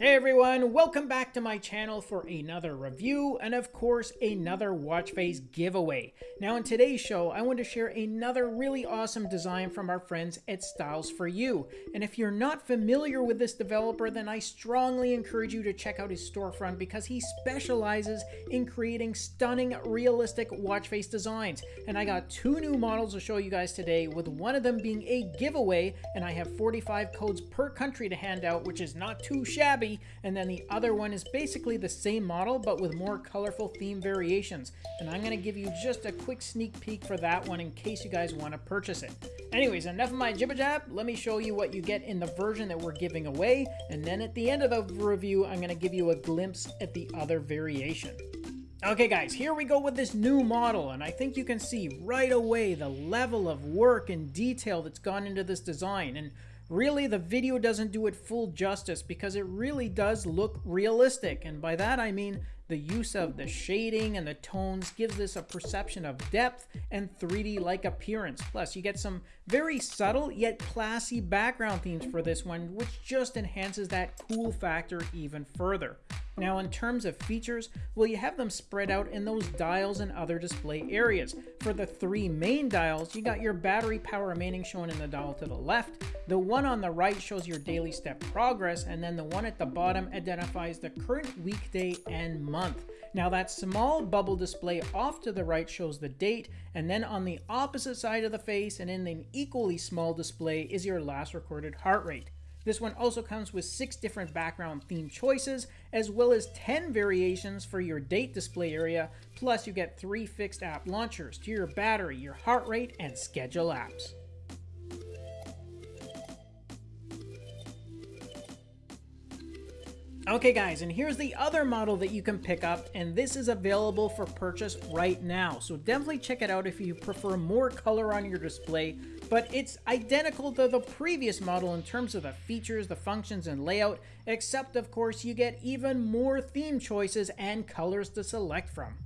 Hey everyone, welcome back to my channel for another review and of course another watch face giveaway. Now in today's show I want to share another really awesome design from our friends at Styles for You. And if you're not familiar with this developer then I strongly encourage you to check out his storefront because he specializes in creating stunning realistic watch face designs. And I got two new models to show you guys today with one of them being a giveaway and I have 45 codes per country to hand out which is not too shabby and then the other one is basically the same model, but with more colorful theme variations. And I'm going to give you just a quick sneak peek for that one in case you guys want to purchase it. Anyways, enough of my jibber jab. Let me show you what you get in the version that we're giving away. And then at the end of the review, I'm going to give you a glimpse at the other variation. Okay guys, here we go with this new model, and I think you can see right away the level of work and detail that's gone into this design. And Really, the video doesn't do it full justice because it really does look realistic. And by that I mean the use of the shading and the tones gives this a perception of depth and 3D-like appearance. Plus, you get some very subtle yet classy background themes for this one, which just enhances that cool factor even further. Now in terms of features, well you have them spread out in those dials and other display areas. For the three main dials, you got your battery power remaining shown in the dial to the left, the one on the right shows your daily step progress, and then the one at the bottom identifies the current weekday and month. Now that small bubble display off to the right shows the date, and then on the opposite side of the face and in an equally small display is your last recorded heart rate. This one also comes with 6 different background theme choices, as well as 10 variations for your date display area, plus you get 3 fixed app launchers to your battery, your heart rate, and schedule apps. Okay guys, and here's the other model that you can pick up, and this is available for purchase right now. So definitely check it out if you prefer more color on your display, but it's identical to the previous model in terms of the features, the functions, and layout, except of course you get even more theme choices and colors to select from.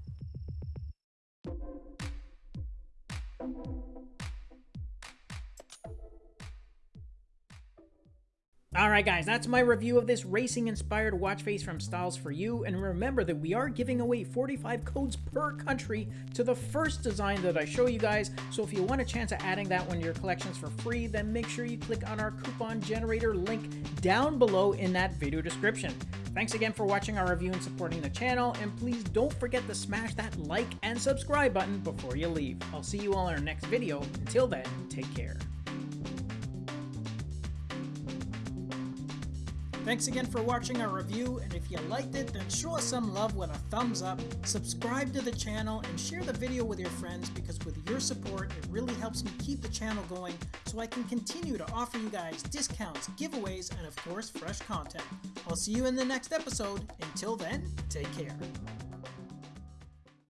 Alright guys, that's my review of this racing-inspired watch face from Styles for You, and remember that we are giving away 45 codes per country to the first design that I show you guys, so if you want a chance at adding that one to your collections for free, then make sure you click on our coupon generator link down below in that video description. Thanks again for watching our review and supporting the channel, and please don't forget to smash that like and subscribe button before you leave. I'll see you all in our next video. Until then, take care. Thanks again for watching our review, and if you liked it, then show us some love with a thumbs up, subscribe to the channel, and share the video with your friends because with your support, it really helps me keep the channel going so I can continue to offer you guys discounts, giveaways, and of course, fresh content. I'll see you in the next episode. Until then, take care.